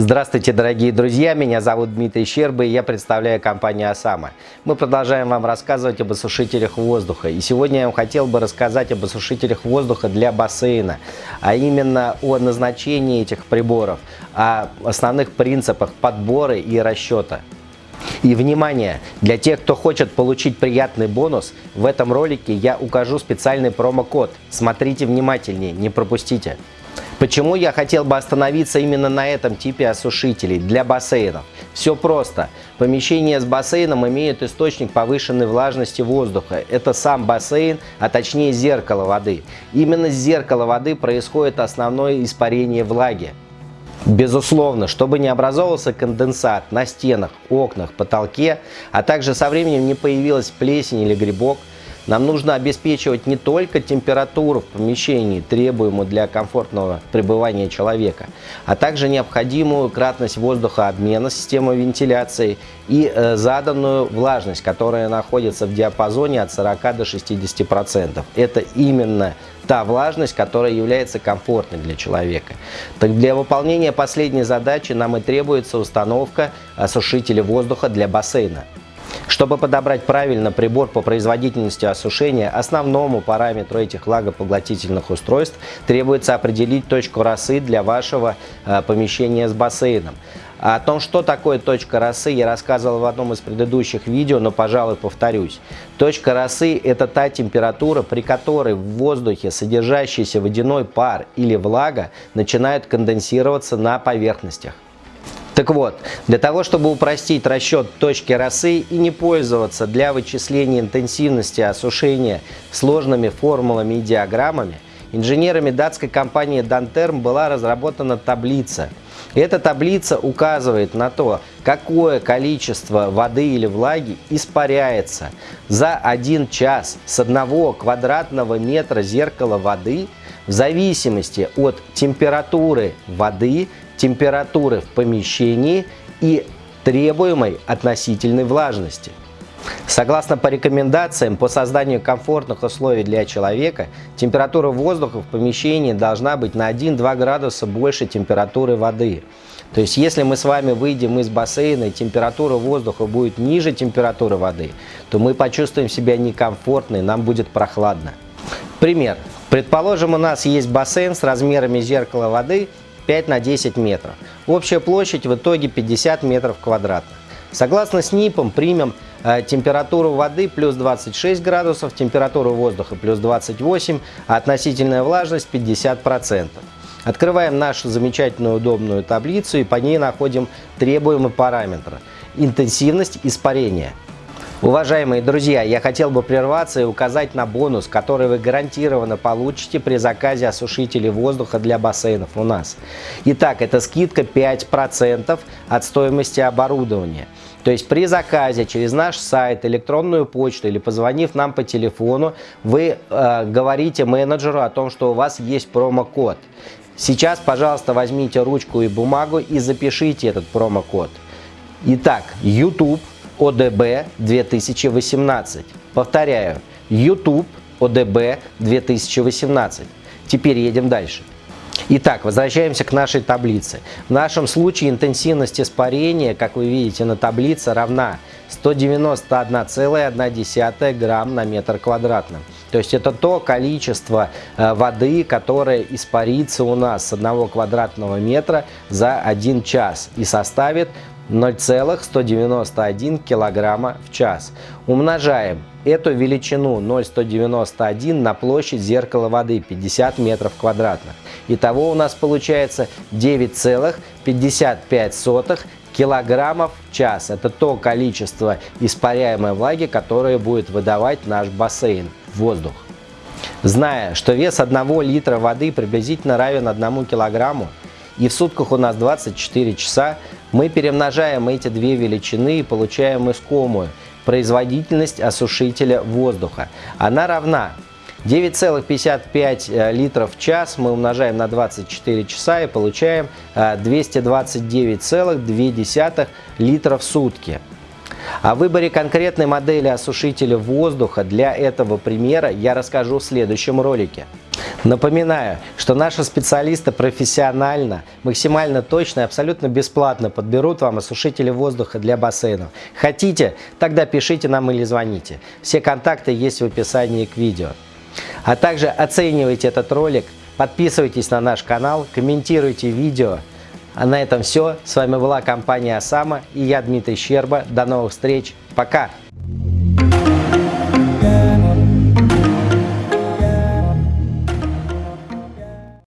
Здравствуйте, дорогие друзья! Меня зовут Дмитрий Щерба и я представляю компанию «Осама». Мы продолжаем вам рассказывать об осушителях воздуха. И сегодня я вам хотел бы рассказать об осушителях воздуха для бассейна, а именно о назначении этих приборов, о основных принципах подбора и расчета. И внимание, для тех, кто хочет получить приятный бонус, в этом ролике я укажу специальный промокод. Смотрите внимательнее, не пропустите. Почему я хотел бы остановиться именно на этом типе осушителей для бассейнов? Все просто. Помещение с бассейном имеет источник повышенной влажности воздуха. Это сам бассейн, а точнее зеркало воды. Именно с зеркала воды происходит основное испарение влаги. Безусловно, чтобы не образовался конденсат на стенах, окнах, потолке, а также со временем не появилась плесень или грибок, нам нужно обеспечивать не только температуру в помещении, требуемую для комфортного пребывания человека, а также необходимую кратность воздухообмена системы вентиляции и э, заданную влажность, которая находится в диапазоне от 40 до 60%. Это именно та влажность, которая является комфортной для человека. Так для выполнения последней задачи нам и требуется установка осушителя воздуха для бассейна. Чтобы подобрать правильно прибор по производительности осушения, основному параметру этих влагопоглотительных устройств требуется определить точку росы для вашего э, помещения с бассейном. О том, что такое точка росы, я рассказывал в одном из предыдущих видео, но, пожалуй, повторюсь. Точка росы – это та температура, при которой в воздухе содержащийся водяной пар или влага начинают конденсироваться на поверхностях. Так вот, для того, чтобы упростить расчет точки росы и не пользоваться для вычисления интенсивности осушения сложными формулами и диаграммами, инженерами датской компании Danterm была разработана таблица. Эта таблица указывает на то, какое количество воды или влаги испаряется за один час с одного квадратного метра зеркала воды в зависимости от температуры воды температуры в помещении и требуемой относительной влажности. Согласно по рекомендациям по созданию комфортных условий для человека, температура воздуха в помещении должна быть на 1-2 градуса больше температуры воды. То есть, если мы с вами выйдем из бассейна и температура воздуха будет ниже температуры воды, то мы почувствуем себя некомфортно и нам будет прохладно. Пример. Предположим, у нас есть бассейн с размерами зеркала воды 5 на 10 метров. Общая площадь в итоге 50 метров квадратных. Согласно СНИПам примем э, температуру воды плюс 26 градусов, температуру воздуха плюс 28, а относительная влажность 50%. Открываем нашу замечательную удобную таблицу и по ней находим требуемые параметры. Интенсивность испарения – Уважаемые друзья, я хотел бы прерваться и указать на бонус, который вы гарантированно получите при заказе осушителей воздуха для бассейнов у нас. Итак, это скидка 5% от стоимости оборудования. То есть при заказе через наш сайт, электронную почту или позвонив нам по телефону, вы э, говорите менеджеру о том, что у вас есть промокод. Сейчас, пожалуйста, возьмите ручку и бумагу и запишите этот промокод. Итак, YouTube ОДБ 2018. Повторяю, YouTube ОДБ 2018. Теперь едем дальше. Итак, возвращаемся к нашей таблице. В нашем случае интенсивность испарения, как вы видите на таблице, равна 191,1 грамм на метр квадратный. То есть это то количество э, воды, которое испарится у нас с 1 квадратного метра за 1 час и составит 0,191 килограмма в час. Умножаем эту величину 0,191 на площадь зеркала воды 50 метров квадратных. Итого у нас получается 9,55 килограммов в час. Это то количество испаряемой влаги, которое будет выдавать наш бассейн воздух. Зная, что вес 1 литра воды приблизительно равен 1 килограмму, и в сутках у нас 24 часа, мы перемножаем эти две величины и получаем искомую производительность осушителя воздуха. Она равна 9,55 э, литров в час мы умножаем на 24 часа и получаем 229,2 э, литра в сутки. О выборе конкретной модели осушителя воздуха для этого примера я расскажу в следующем ролике. Напоминаю, что наши специалисты профессионально, максимально точно и абсолютно бесплатно подберут вам осушители воздуха для бассейнов. Хотите? Тогда пишите нам или звоните. Все контакты есть в описании к видео. А также оценивайте этот ролик, подписывайтесь на наш канал, комментируйте видео. А на этом все. С вами была компания Осама и я Дмитрий Щерба. До новых встреч. Пока!